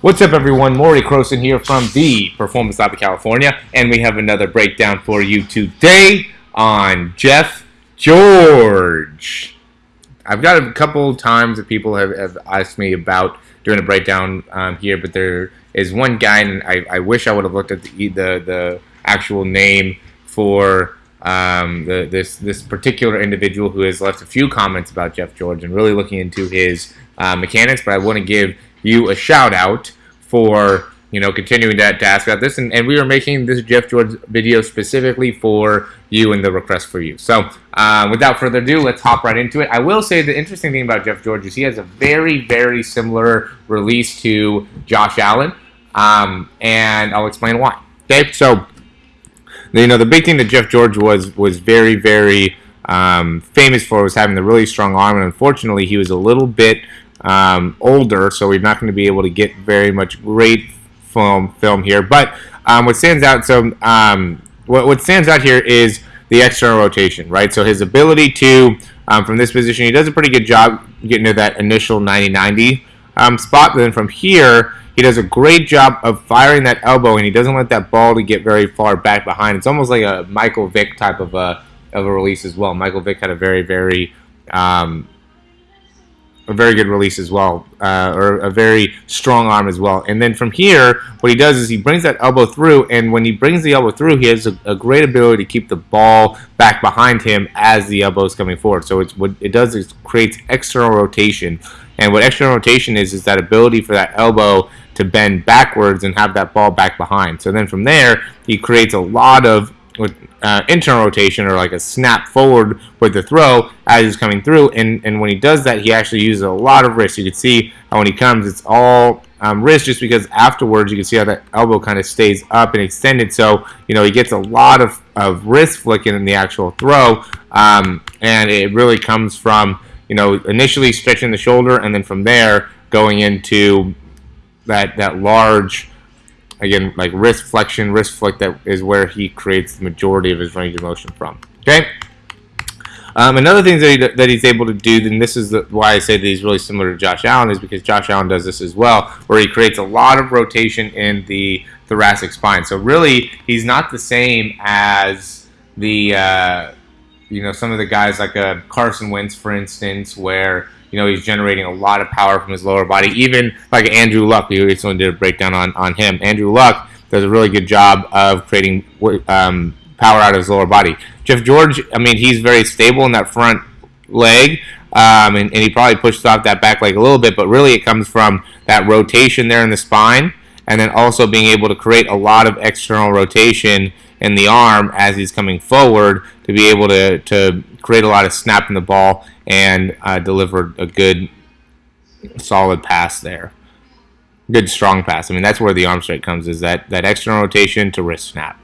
What's up, everyone? Maury Croson here from the Performance Lab of California, and we have another breakdown for you today on Jeff George. I've got a couple times that people have, have asked me about doing a breakdown um, here, but there is one guy, and I, I wish I would have looked at the the, the actual name for um, the, this this particular individual who has left a few comments about Jeff George and really looking into his uh, mechanics. But I want to give you a shout out for you know continuing that to ask about this. And, and we are making this Jeff George video specifically for you and the request for you. So uh, without further ado let's hop right into it. I will say the interesting thing about Jeff George is he has a very very similar release to Josh Allen um, and I'll explain why. Okay so you know the big thing that Jeff George was was very very um, famous for was having the really strong arm. And unfortunately he was a little bit um, older, so we're not going to be able to get very much great film film here. But um, what stands out, so um, what, what stands out here is the external rotation, right? So his ability to, um, from this position, he does a pretty good job getting to that initial 90-90 um, spot. But then from here, he does a great job of firing that elbow, and he doesn't let that ball to get very far back behind. It's almost like a Michael Vick type of a of a release as well. Michael Vick had a very very um, a very good release as well, uh, or a very strong arm as well. And then from here, what he does is he brings that elbow through, and when he brings the elbow through, he has a, a great ability to keep the ball back behind him as the elbow is coming forward. So it's what it does is creates external rotation. And what external rotation is is that ability for that elbow to bend backwards and have that ball back behind. So then from there, he creates a lot of with uh, internal rotation or like a snap forward with the throw as he's coming through. And, and when he does that, he actually uses a lot of wrist. You can see how when he comes, it's all um, wrist just because afterwards you can see how that elbow kind of stays up and extended. So, you know, he gets a lot of, of wrist flicking in the actual throw. Um, and it really comes from, you know, initially stretching the shoulder and then from there going into that, that large again, like wrist flexion, wrist flick, that is where he creates the majority of his range of motion from. Okay. Um, another thing that, he, that he's able to do, and this is the, why I say that he's really similar to Josh Allen, is because Josh Allen does this as well, where he creates a lot of rotation in the thoracic spine. So really, he's not the same as the, uh, you know, some of the guys like uh, Carson Wentz, for instance, where you know, he's generating a lot of power from his lower body. Even like Andrew Luck, we recently did a breakdown on, on him. Andrew Luck does a really good job of creating um, power out of his lower body. Jeff George, I mean, he's very stable in that front leg, um, and, and, he probably pushes off that back leg a little bit, but really it comes from that rotation there in the spine, and then also being able to create a lot of external rotation in the arm as he's coming forward to be able to, to create a lot of snap in the ball and uh, deliver a good, solid pass there. Good strong pass. I mean, that's where the arm strike comes is that, that external rotation to wrist snap.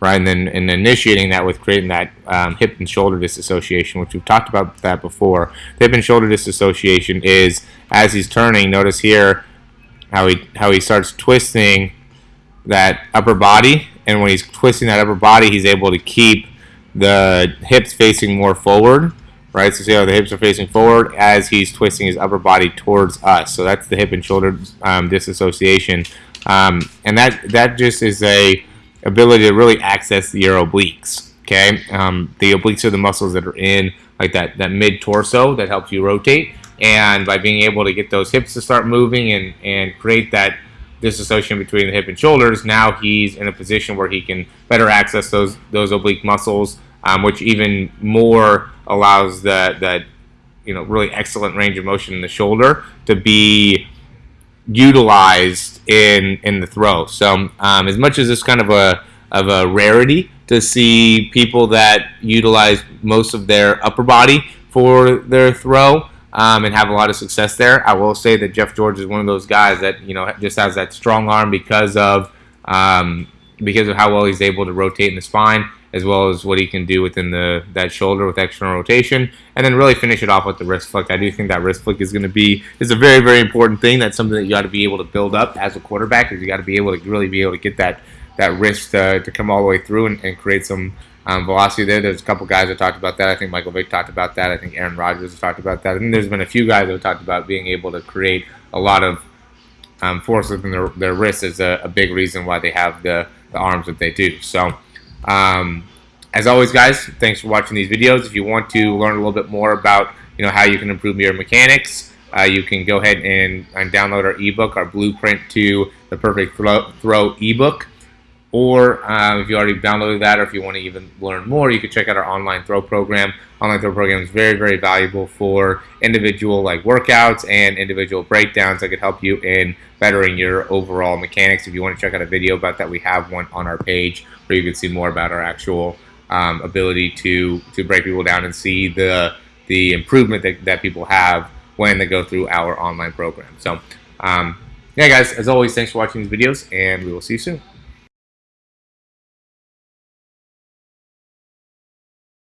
Right, and then and initiating that with creating that um, hip and shoulder disassociation, which we've talked about that before. The hip and shoulder disassociation is as he's turning. Notice here how he how he starts twisting that upper body, and when he's twisting that upper body, he's able to keep the hips facing more forward, right? So see how the hips are facing forward as he's twisting his upper body towards us. So that's the hip and shoulder um, disassociation, um, and that that just is a ability to really access your obliques. Okay, um, the obliques are the muscles that are in like that that mid torso that helps you rotate, and by being able to get those hips to start moving and and create that disassociation between the hip and shoulders, now he's in a position where he can better access those those oblique muscles, um, which even more allows that that you know really excellent range of motion in the shoulder to be utilized in in the throw. So um, as much as it's kind of a of a rarity to see people that utilize most of their upper body for their throw, um, and have a lot of success there. I will say that Jeff George is one of those guys that you know just has that strong arm because of um, because of how well he's able to rotate in the spine, as well as what he can do within the that shoulder with external rotation, and then really finish it off with the wrist flick. I do think that wrist flick is going to be is a very very important thing. That's something that you got to be able to build up as a quarterback. Is you got to be able to really be able to get that that wrist uh, to come all the way through and, and create some um, velocity there. There's a couple guys that talked about that. I think Michael Vick talked about that. I think Aaron Rodgers has talked about that. And there's been a few guys that have talked about being able to create a lot of um, force within their, their wrists is a, a, big reason why they have the, the arms that they do. So, um, as always, guys, thanks for watching these videos. If you want to learn a little bit more about you know how you can improve your mechanics, uh, you can go ahead and, and download our ebook, our blueprint to the perfect throw, throw ebook. Or uh, if you already downloaded that, or if you want to even learn more, you can check out our online throw program. Online throw program is very, very valuable for individual like workouts and individual breakdowns that could help you in bettering your overall mechanics. If you want to check out a video about that, we have one on our page where you can see more about our actual um, ability to to break people down and see the the improvement that, that people have when they go through our online program. So, um, yeah, guys, as always, thanks for watching these videos, and we will see you soon.